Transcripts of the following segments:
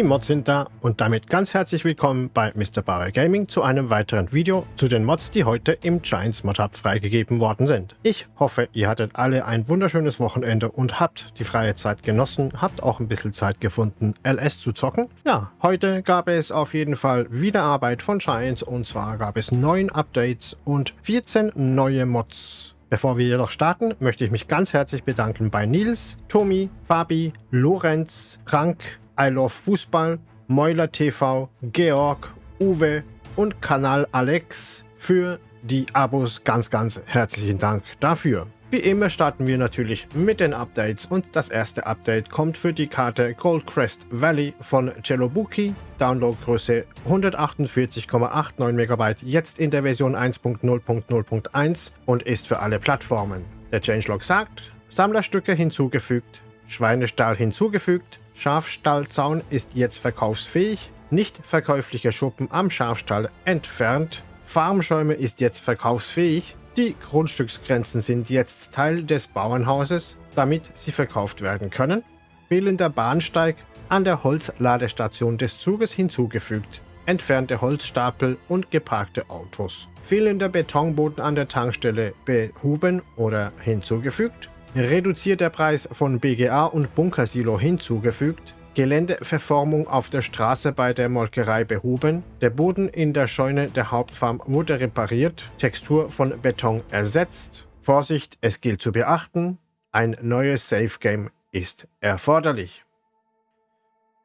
Die Mods sind da und damit ganz herzlich willkommen bei Mr. Bauer Gaming zu einem weiteren Video zu den Mods, die heute im Giants Mod Hub freigegeben worden sind. Ich hoffe, ihr hattet alle ein wunderschönes Wochenende und habt die freie Zeit genossen, habt auch ein bisschen Zeit gefunden, LS zu zocken. Ja, heute gab es auf jeden Fall wieder Arbeit von Giants und zwar gab es 9 Updates und 14 neue Mods. Bevor wir jedoch starten, möchte ich mich ganz herzlich bedanken bei Nils, Tomi, Fabi, Lorenz, Frank, I Love Fußball, Mäuler TV, Georg, Uwe und Kanal Alex für die Abos. Ganz, ganz herzlichen Dank dafür. Wie immer starten wir natürlich mit den Updates und das erste Update kommt für die Karte Goldcrest Valley von Celobuki. Downloadgröße 148,89 MB, jetzt in der Version 1.0.0.1 und ist für alle Plattformen. Der Changelog sagt, Sammlerstücke hinzugefügt, Schweinestall hinzugefügt, Schafstallzaun ist jetzt verkaufsfähig, nicht verkäufliche Schuppen am Schafstall entfernt, Farmschäume ist jetzt verkaufsfähig, die Grundstücksgrenzen sind jetzt Teil des Bauernhauses, damit sie verkauft werden können, fehlender Bahnsteig an der Holzladestation des Zuges hinzugefügt, entfernte Holzstapel und geparkte Autos, fehlender Betonboden an der Tankstelle behoben oder hinzugefügt, reduzierter Preis von BGA und Bunkersilo hinzugefügt, Geländeverformung auf der Straße bei der Molkerei behoben, der Boden in der Scheune der Hauptfarm wurde repariert, Textur von Beton ersetzt. Vorsicht, es gilt zu beachten, ein neues Safe Game ist erforderlich.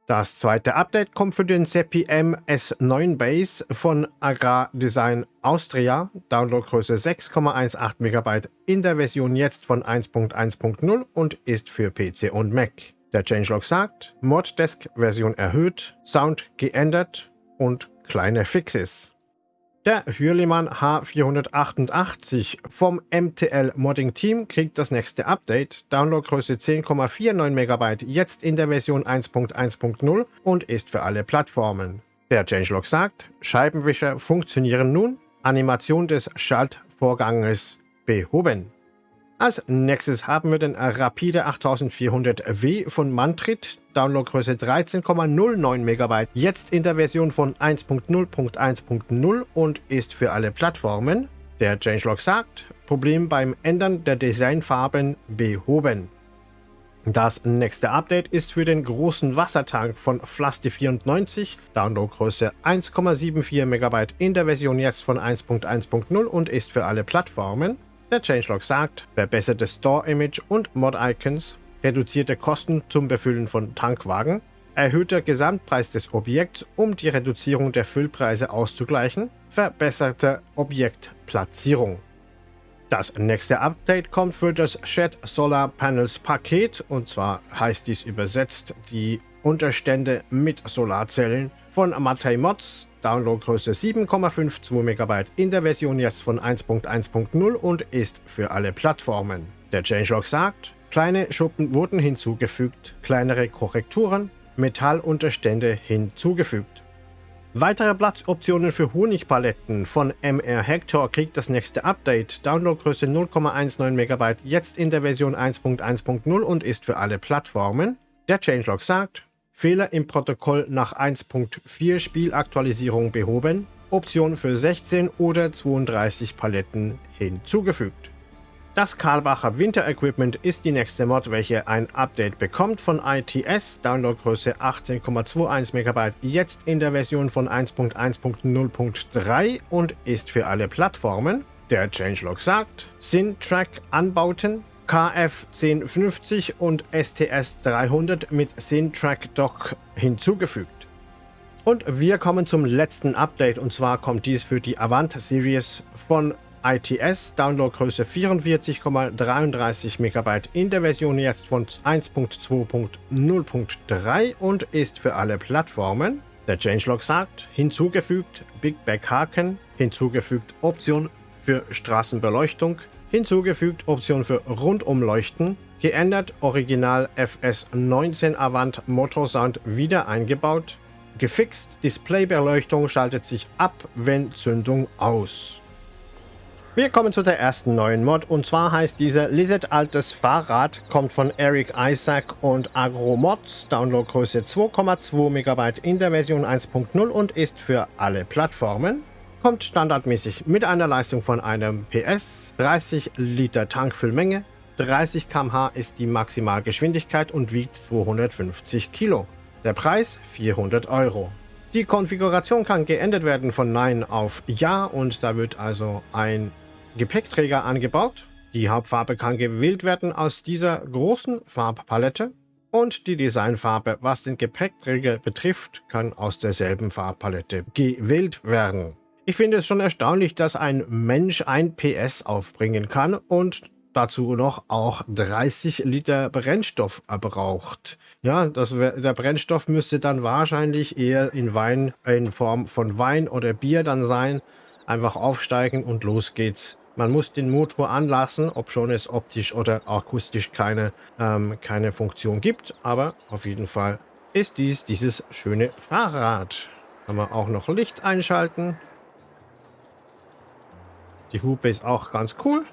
Das zweite Update kommt für den Seppi MS9 Base von Agrar Design Austria, Downloadgröße 6,18 MB in der Version jetzt von 1.1.0 und ist für PC und Mac. Der Changelog sagt, Moddesk Version erhöht, Sound geändert und kleine Fixes. Der Hürlimann H488 vom MTL Modding Team kriegt das nächste Update, Downloadgröße 10,49 MB, jetzt in der Version 1.1.0 und ist für alle Plattformen. Der Changelog sagt, Scheibenwischer funktionieren nun, Animation des Schaltvorganges behoben. Als nächstes haben wir den Rapide 8400W von Mantrit, Downloadgröße 13,09 MB, jetzt in der Version von 1.0.1.0 und ist für alle Plattformen. Der Changelog sagt, Problem beim Ändern der Designfarben behoben. Das nächste Update ist für den großen Wassertank von Flasti94, Downloadgröße 1,74 MB in der Version jetzt von 1.1.0 und ist für alle Plattformen. Der Changelog sagt, verbesserte Store-Image und Mod-Icons, reduzierte Kosten zum Befüllen von Tankwagen, erhöhter Gesamtpreis des Objekts, um die Reduzierung der Füllpreise auszugleichen, verbesserte Objektplatzierung. Das nächste Update kommt für das Shed Solar Panels Paket und zwar heißt dies übersetzt die Unterstände mit Solarzellen von Matei Mods Downloadgröße 7,52 MB in der Version jetzt von 1.1.0 und ist für alle Plattformen. Der Changelog sagt, kleine Schuppen wurden hinzugefügt, kleinere Korrekturen, Metallunterstände hinzugefügt. Weitere Platzoptionen für Honigpaletten von MR Hector kriegt das nächste Update. Downloadgröße 0,19 MB, jetzt in der Version 1.1.0 und ist für alle Plattformen. Der Changelog sagt, Fehler im Protokoll nach 1.4 Spielaktualisierung behoben, Option für 16 oder 32 Paletten hinzugefügt. Das Karlbacher Winter Equipment ist die nächste Mod, welche ein Update bekommt von ITS, Downloadgröße 18,21 MB, jetzt in der Version von 1.1.0.3 und ist für alle Plattformen. Der Changelog sagt, Syntrack-Anbauten KF 1050 und STS 300 mit Syntrack Dock hinzugefügt. Und wir kommen zum letzten Update und zwar kommt dies für die Avant Series von ITS, Downloadgröße 44,33 MB in der Version jetzt von 1.2.0.3 und ist für alle Plattformen. Der Changelog sagt, hinzugefügt Big Back Haken, hinzugefügt Option für Straßenbeleuchtung, hinzugefügt Option für Rundumleuchten, geändert Original FS19 Avant Motorsound wieder eingebaut, gefixt Displaybeleuchtung schaltet sich ab, wenn Zündung aus. Wir kommen zu der ersten neuen Mod und zwar heißt diese Lizard Altes Fahrrad, kommt von Eric Isaac und Agromods, Downloadgröße 2,2 MB in der Version 1.0 und ist für alle Plattformen. Kommt standardmäßig mit einer Leistung von einem PS, 30 Liter Tankfüllmenge, 30 km/h ist die Maximalgeschwindigkeit und wiegt 250 Kilo. Der Preis 400 Euro. Die Konfiguration kann geändert werden von Nein auf Ja und da wird also ein Gepäckträger angebaut. Die Hauptfarbe kann gewählt werden aus dieser großen Farbpalette und die Designfarbe, was den Gepäckträger betrifft, kann aus derselben Farbpalette gewählt werden. Ich finde es schon erstaunlich, dass ein Mensch ein PS aufbringen kann und dazu noch auch 30 Liter Brennstoff braucht. Ja, das, der Brennstoff müsste dann wahrscheinlich eher in Wein, in Form von Wein oder Bier dann sein. Einfach aufsteigen und los geht's. Man muss den Motor anlassen, ob schon es optisch oder akustisch keine, ähm, keine Funktion gibt. Aber auf jeden Fall ist dies dieses schöne Fahrrad. Kann man auch noch Licht einschalten. Die Hupe ist auch ganz cool.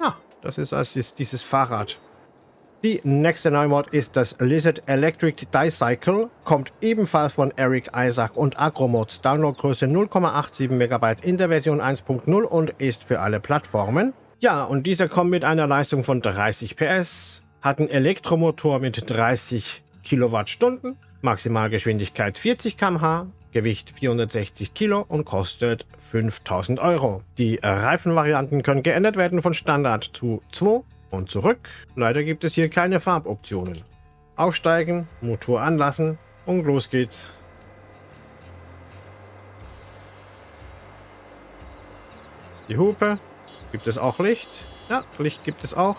Ja, das ist also dieses Fahrrad. Die nächste Neumod ist das Lizard Electric Dicycle, kommt ebenfalls von Eric Isaac und Agromods, Downloadgröße 0,87 MB in der Version 1.0 und ist für alle Plattformen. Ja, und dieser kommt mit einer Leistung von 30 PS, hat einen Elektromotor mit 30 Kilowattstunden, Maximalgeschwindigkeit 40 km/h, Gewicht 460 Kilo und kostet 5000 Euro. Die Reifenvarianten können geändert werden von Standard zu 2 und zurück. Leider gibt es hier keine Farboptionen. Aufsteigen, Motor anlassen und los geht's. Die Hupe. Gibt es auch Licht? Ja, Licht gibt es auch.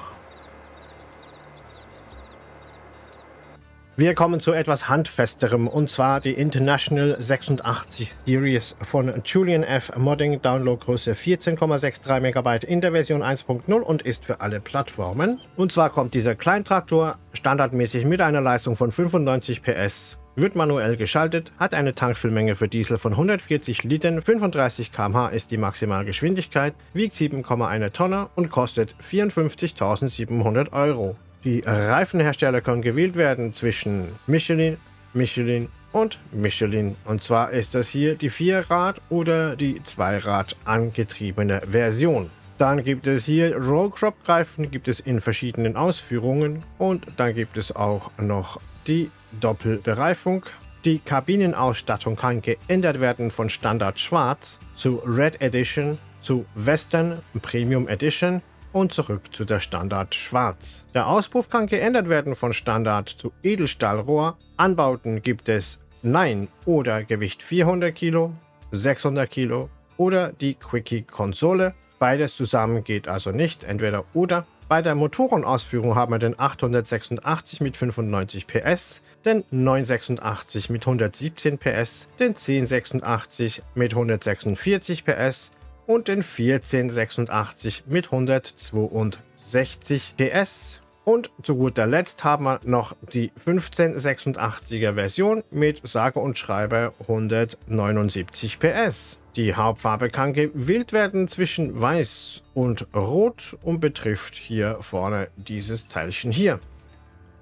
Wir kommen zu etwas Handfesterem und zwar die International 86 Series von Julian F. Modding, Downloadgröße 14,63 MB in der Version 1.0 und ist für alle Plattformen. Und zwar kommt dieser Kleintraktor standardmäßig mit einer Leistung von 95 PS, wird manuell geschaltet, hat eine Tankfüllmenge für Diesel von 140 Litern, 35 km/h ist die Maximalgeschwindigkeit, wiegt 7,1 Tonne und kostet 54.700 Euro. Die Reifenhersteller können gewählt werden zwischen Michelin, Michelin und Michelin. Und zwar ist das hier die Vierrad- oder die Zweirad angetriebene Version. Dann gibt es hier Rollcrop-Reifen, gibt es in verschiedenen Ausführungen. Und dann gibt es auch noch die Doppelbereifung. Die Kabinenausstattung kann geändert werden von Standard Schwarz zu Red Edition zu Western Premium Edition und zurück zu der Standard Schwarz. Der Auspuff kann geändert werden von Standard zu Edelstahlrohr. Anbauten gibt es Nein oder Gewicht 400 Kilo, 600 Kilo oder die Quickie-Konsole. Beides zusammen geht also nicht, entweder oder. Bei der Motorenausführung haben wir den 886 mit 95 PS, den 986 mit 117 PS, den 1086 mit 146 PS, und den 1486 mit 162 PS. Und zu guter Letzt haben wir noch die 1586er Version mit sage und schreibe 179 PS. Die Hauptfarbe kann gewählt werden zwischen Weiß und Rot und betrifft hier vorne dieses Teilchen hier.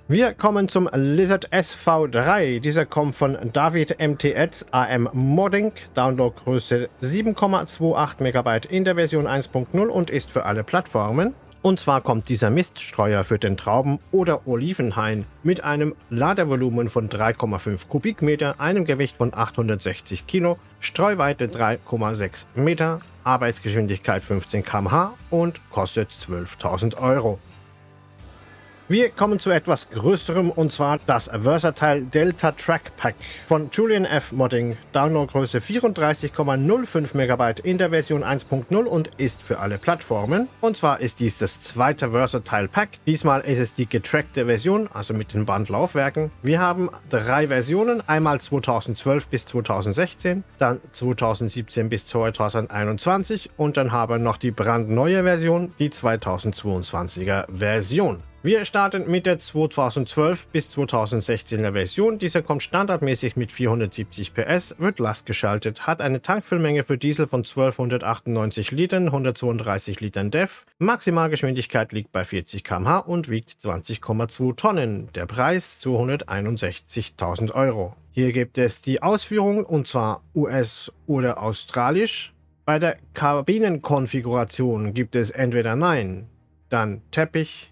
Wir kommen zum Lizard SV3. Dieser kommt von David MTX AM Modding, Downloadgröße 7,28 MB in der Version 1.0 und ist für alle Plattformen. Und zwar kommt dieser Miststreuer für den Trauben- oder Olivenhain mit einem Ladevolumen von 3,5 Kubikmeter, einem Gewicht von 860 Kilo, Streuweite 3,6 Meter, Arbeitsgeschwindigkeit 15 km/h und kostet 12.000 Euro. Wir kommen zu etwas Größerem und zwar das Versatile Delta Track Pack von Julian F. Modding. Downloadgröße 34,05 MB in der Version 1.0 und ist für alle Plattformen. Und zwar ist dies das zweite Versatile Pack. Diesmal ist es die getrackte Version, also mit den Bandlaufwerken. Wir haben drei Versionen, einmal 2012 bis 2016, dann 2017 bis 2021 und dann haben wir noch die brandneue Version, die 2022er Version. Wir starten mit der 2012 bis 2016er Version. Diese kommt standardmäßig mit 470 PS, wird lastgeschaltet, hat eine Tankfüllmenge für Diesel von 1298 Litern, 132 Litern DEF. Maximalgeschwindigkeit liegt bei 40 km/h und wiegt 20,2 Tonnen. Der Preis 261.000 Euro. Hier gibt es die Ausführung und zwar US oder australisch. Bei der Kabinenkonfiguration gibt es entweder Nein, dann Teppich,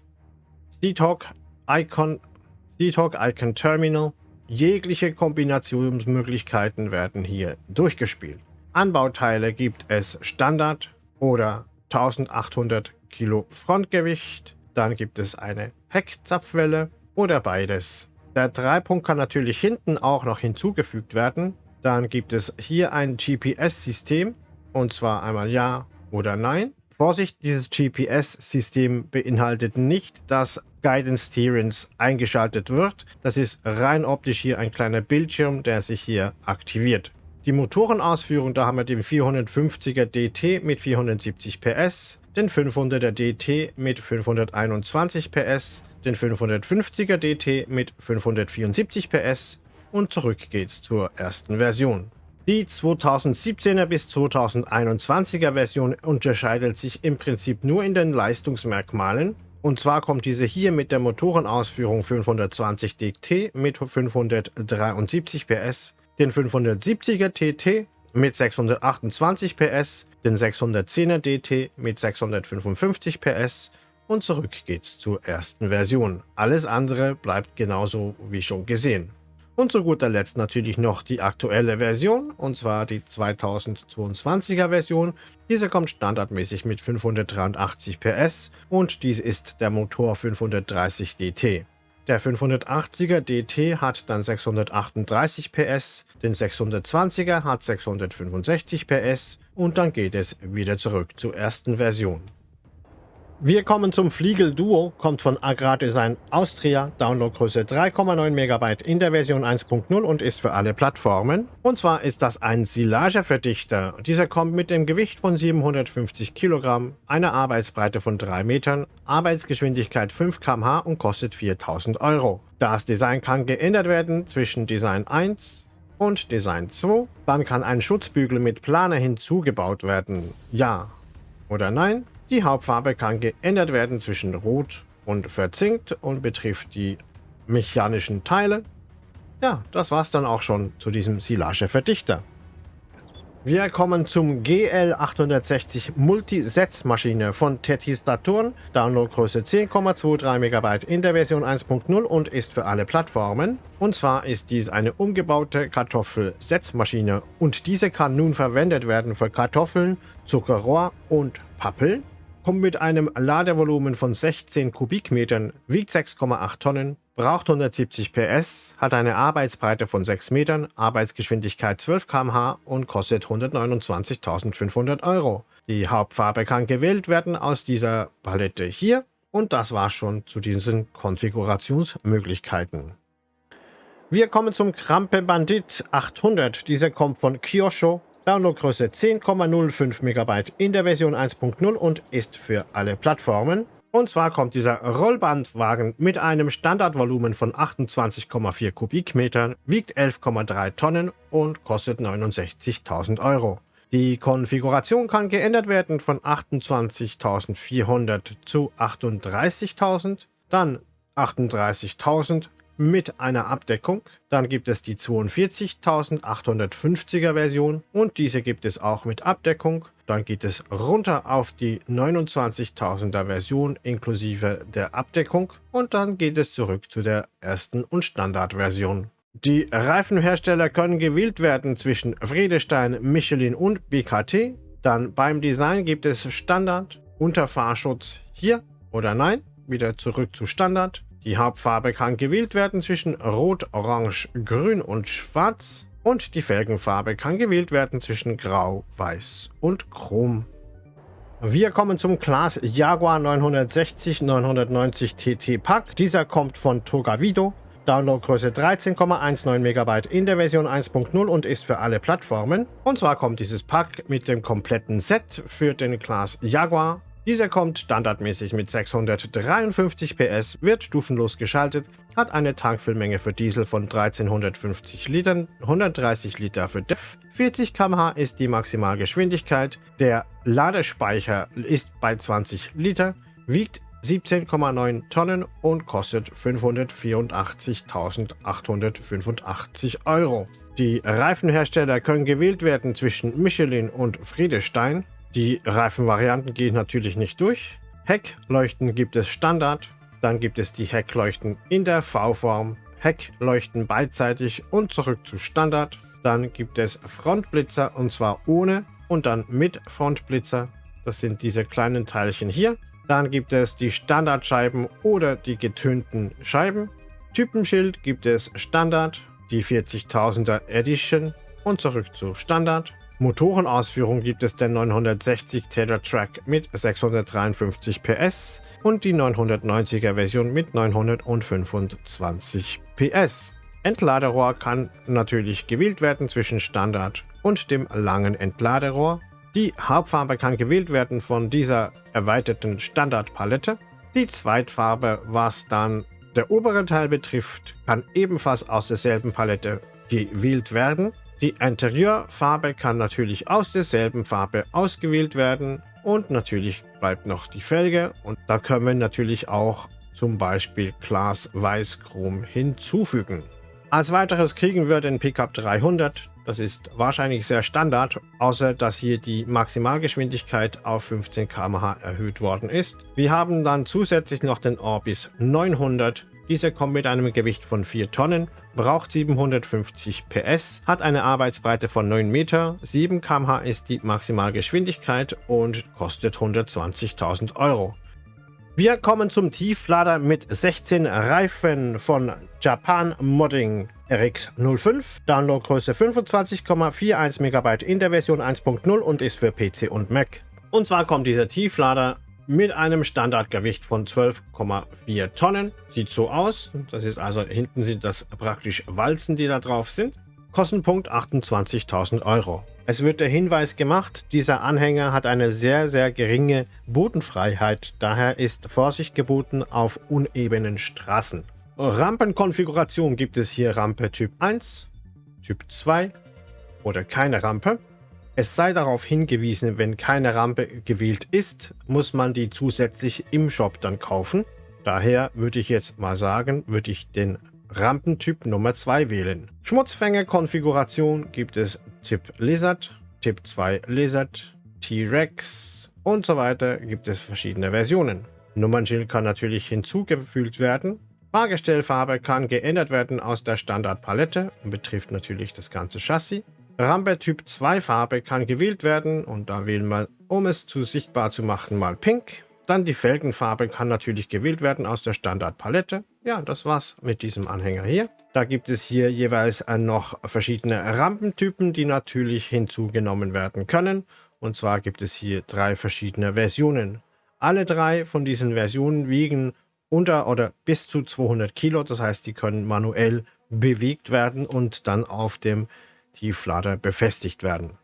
C-Talk Icon, C-Talk Icon Terminal. Jegliche Kombinationsmöglichkeiten werden hier durchgespielt. Anbauteile gibt es Standard oder 1800 Kilo Frontgewicht. Dann gibt es eine Heckzapfwelle oder beides. Der Dreipunkt kann natürlich hinten auch noch hinzugefügt werden. Dann gibt es hier ein GPS-System und zwar einmal Ja oder Nein. Vorsicht, dieses GPS-System beinhaltet nicht, dass Guidance Steerings eingeschaltet wird. Das ist rein optisch hier ein kleiner Bildschirm, der sich hier aktiviert. Die Motorenausführung, da haben wir den 450er DT mit 470 PS, den 500er DT mit 521 PS, den 550er DT mit 574 PS und zurück geht's zur ersten Version. Die 2017er bis 2021er Version unterscheidet sich im Prinzip nur in den Leistungsmerkmalen und zwar kommt diese hier mit der Motorenausführung 520 DT mit 573 PS, den 570er TT mit 628 PS, den 610er DT mit 655 PS und zurück geht's zur ersten Version. Alles andere bleibt genauso wie schon gesehen. Und zu guter Letzt natürlich noch die aktuelle Version, und zwar die 2022er Version. Diese kommt standardmäßig mit 583 PS und dies ist der Motor 530 DT. Der 580er DT hat dann 638 PS, den 620er hat 665 PS und dann geht es wieder zurück zur ersten Version. Wir kommen zum Fliegel Duo, kommt von Agrardesign Austria, Downloadgröße 3,9 MB in der Version 1.0 und ist für alle Plattformen. Und zwar ist das ein Silageverdichter. Dieser kommt mit dem Gewicht von 750 Kilogramm, einer Arbeitsbreite von 3 Metern, Arbeitsgeschwindigkeit 5 km/h und kostet 4000 Euro. Das Design kann geändert werden zwischen Design 1 und Design 2. Dann kann ein Schutzbügel mit Planer hinzugebaut werden. Ja oder nein? Die Hauptfarbe kann geändert werden zwischen Rot und Verzinkt und betrifft die mechanischen Teile. Ja, das war's dann auch schon zu diesem Silage-Verdichter. Wir kommen zum GL860 Multisetzmaschine von Tetis Saturn, Downloadgröße 10,23 MB in der Version 1.0 und ist für alle Plattformen. Und zwar ist dies eine umgebaute Kartoffelsetzmaschine und diese kann nun verwendet werden für Kartoffeln, Zuckerrohr und Pappeln kommt mit einem Ladevolumen von 16 Kubikmetern, wiegt 6,8 Tonnen, braucht 170 PS, hat eine Arbeitsbreite von 6 Metern, Arbeitsgeschwindigkeit 12 km/h und kostet 129.500 Euro. Die Hauptfarbe kann gewählt werden aus dieser Palette hier und das war schon zu diesen Konfigurationsmöglichkeiten. Wir kommen zum Krampe Bandit 800. Dieser kommt von Kyosho Downloadgröße 10,05 MB in der Version 1.0 und ist für alle Plattformen. Und zwar kommt dieser Rollbandwagen mit einem Standardvolumen von 28,4 Kubikmetern, wiegt 11,3 Tonnen und kostet 69.000 Euro. Die Konfiguration kann geändert werden von 28.400 zu 38.000, dann 38.000 mit einer Abdeckung. Dann gibt es die 42850er Version und diese gibt es auch mit Abdeckung. Dann geht es runter auf die 29.000er Version inklusive der Abdeckung und dann geht es zurück zu der ersten und Standardversion. Die Reifenhersteller können gewählt werden zwischen Friedestein, Michelin und BKT. Dann beim Design gibt es Standard, Unterfahrschutz hier oder nein, wieder zurück zu Standard. Die Hauptfarbe kann gewählt werden zwischen Rot, Orange, Grün und Schwarz und die Felgenfarbe kann gewählt werden zwischen Grau, Weiß und Chrom. Wir kommen zum Class Jaguar 960 990 TT Pack. Dieser kommt von Togavido. Downloadgröße 13,19 MB in der Version 1.0 und ist für alle Plattformen. Und zwar kommt dieses Pack mit dem kompletten Set für den Class Jaguar Dieser kommt standardmäßig mit 653 PS, wird stufenlos geschaltet, hat eine Tankfüllmenge für Diesel von 1350 Litern, 130 Liter für DEF, 40 km/h ist die Maximalgeschwindigkeit, der Ladespeicher ist bei 20 Liter, wiegt 17,9 Tonnen und kostet 584.885 Euro. Die Reifenhersteller können gewählt werden zwischen Michelin und Friedestein. Die Reifenvarianten gehen natürlich nicht durch. Heckleuchten gibt es Standard, dann gibt es die Heckleuchten in der V-Form, Heckleuchten beidseitig und zurück zu Standard. Dann gibt es Frontblitzer und zwar ohne und dann mit Frontblitzer. Das sind diese kleinen Teilchen hier. Dann gibt es die Standardscheiben oder die getönten Scheiben. Typenschild gibt es Standard, die 40.000er Edition und zurück zu Standard. Motorenausführung gibt es den 960 Taylor Track mit 653 PS und die 990er Version mit 925 PS. Entladerohr kann natürlich gewählt werden zwischen Standard und dem langen Entladerohr. Die Hauptfarbe kann gewählt werden von dieser erweiterten Standardpalette. Die Zweitfarbe, was dann der obere Teil betrifft, kann ebenfalls aus derselben Palette gewählt werden. Die Interieurfarbe kann natürlich aus derselben Farbe ausgewählt werden und natürlich bleibt noch die Felge und da können wir natürlich auch zum Beispiel Glas Weißchrom hinzufügen. Als weiteres kriegen wir den Pickup 300. Das ist wahrscheinlich sehr Standard, außer dass hier die Maximalgeschwindigkeit auf 15 km/h erhöht worden ist. Wir haben dann zusätzlich noch den Orbis 900 dieser kommt mit einem Gewicht von 4 Tonnen, braucht 750 PS, hat eine Arbeitsbreite von 9 Meter, 7 km/h ist die Maximalgeschwindigkeit und kostet 120.000 Euro. Wir kommen zum Tieflader mit 16 Reifen von Japan Modding RX05, Downloadgröße 25,41 MB in der Version 1.0 und ist für PC und Mac. Und zwar kommt dieser Tieflader mit einem Standardgewicht von 12,4 Tonnen. Sieht so aus. Das ist also, hinten sind das praktisch Walzen, die da drauf sind. Kostenpunkt 28.000 Euro. Es wird der Hinweis gemacht, dieser Anhänger hat eine sehr, sehr geringe Bodenfreiheit. Daher ist Vorsicht geboten auf unebenen Straßen. Rampenkonfiguration gibt es hier Rampe Typ 1, Typ 2 oder keine Rampe. Es sei darauf hingewiesen, wenn keine Rampe gewählt ist, muss man die zusätzlich im Shop dann kaufen. Daher würde ich jetzt mal sagen, würde ich den Rampentyp Nummer 2 wählen. Schmutzfänger-Konfiguration gibt es Typ Lizard, Typ 2 Lizard, T-Rex und so weiter gibt es verschiedene Versionen. Nummernschild kann natürlich hinzugefügt werden. Fahrgestellfarbe kann geändert werden aus der Standardpalette und betrifft natürlich das ganze Chassis. Rampe Typ 2 Farbe kann gewählt werden und da wählen wir, um es zu sichtbar zu machen, mal Pink. Dann die Felgenfarbe kann natürlich gewählt werden aus der Standardpalette. Ja, das war's mit diesem Anhänger hier. Da gibt es hier jeweils noch verschiedene Rampentypen, die natürlich hinzugenommen werden können. Und zwar gibt es hier drei verschiedene Versionen. Alle drei von diesen Versionen wiegen unter oder bis zu 200 Kilo. Das heißt, die können manuell bewegt werden und dann auf dem Tieflader befestigt werden.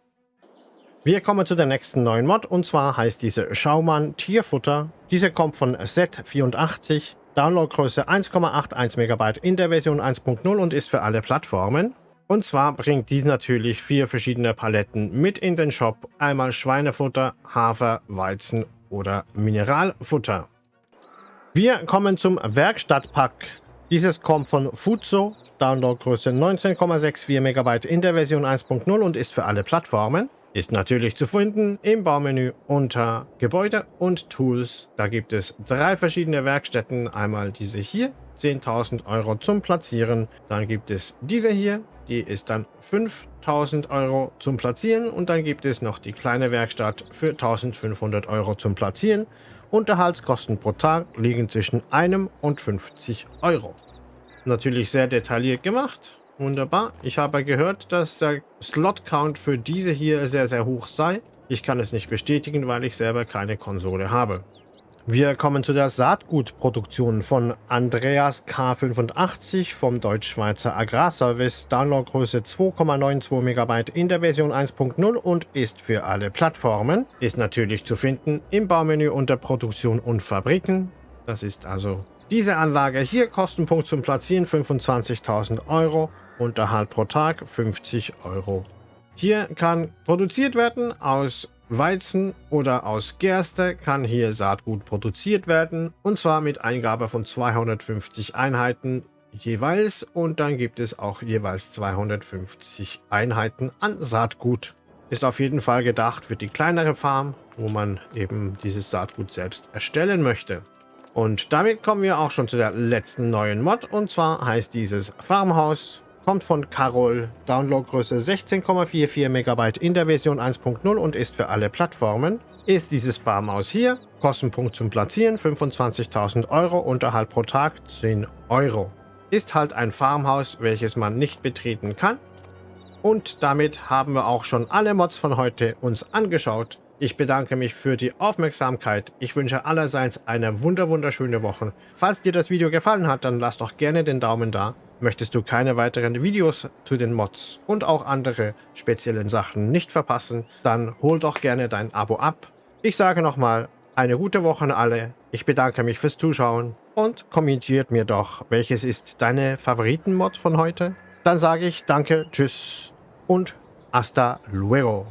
Wir kommen zu der nächsten neuen Mod und zwar heißt diese Schaumann Tierfutter. Diese kommt von Z84, Downloadgröße 1,81 MB in der Version 1.0 und ist für alle Plattformen. Und zwar bringt dies natürlich vier verschiedene Paletten mit in den Shop. Einmal Schweinefutter, Hafer, Weizen oder Mineralfutter. Wir kommen zum Werkstattpack. Dieses kommt von Fuzo, Downloadgröße 19,64 MB in der Version 1.0 und ist für alle Plattformen. Ist natürlich zu finden im Baumenü unter Gebäude und Tools. Da gibt es drei verschiedene Werkstätten. Einmal diese hier, 10.000 Euro zum Platzieren. Dann gibt es diese hier, die ist dann 5.000 Euro zum Platzieren. Und dann gibt es noch die kleine Werkstatt für 1.500 Euro zum Platzieren. Unterhaltskosten pro Tag liegen zwischen einem und 50 Euro. Natürlich sehr detailliert gemacht. Wunderbar. Ich habe gehört, dass der Slot-Count für diese hier sehr, sehr hoch sei. Ich kann es nicht bestätigen, weil ich selber keine Konsole habe. Wir kommen zu der Saatgutproduktion von Andreas K85 vom Deutsch-Schweizer Agrarservice. Downloadgröße 2,92 MB in der Version 1.0 und ist für alle Plattformen. Ist natürlich zu finden im Baumenü unter Produktion und Fabriken. Das ist also diese Anlage hier. Kostenpunkt zum Platzieren 25.000 Euro. Unterhalt pro Tag 50 Euro. Hier kann produziert werden aus Weizen oder aus Gerste kann hier Saatgut produziert werden und zwar mit Eingabe von 250 Einheiten jeweils und dann gibt es auch jeweils 250 Einheiten an Saatgut. Ist auf jeden Fall gedacht für die kleinere Farm, wo man eben dieses Saatgut selbst erstellen möchte. Und damit kommen wir auch schon zu der letzten neuen Mod und zwar heißt dieses Farmhaus kommt von Carol, Downloadgröße 16,44 MB in der Version 1.0 und ist für alle Plattformen. Ist dieses Farmhaus hier, Kostenpunkt zum Platzieren 25.000 Euro, Unterhalt pro Tag 10 Euro. Ist halt ein Farmhaus, welches man nicht betreten kann. Und damit haben wir auch schon alle Mods von heute uns angeschaut. Ich bedanke mich für die Aufmerksamkeit. Ich wünsche allerseits eine wunder wunderschöne Woche. Falls dir das Video gefallen hat, dann lass doch gerne den Daumen da. Möchtest du keine weiteren Videos zu den Mods und auch andere speziellen Sachen nicht verpassen, dann hol doch gerne dein Abo ab. Ich sage nochmal, eine gute Woche an alle. Ich bedanke mich fürs Zuschauen und kommentiert mir doch, welches ist deine Favoriten-Mod von heute. Dann sage ich danke, tschüss und hasta luego.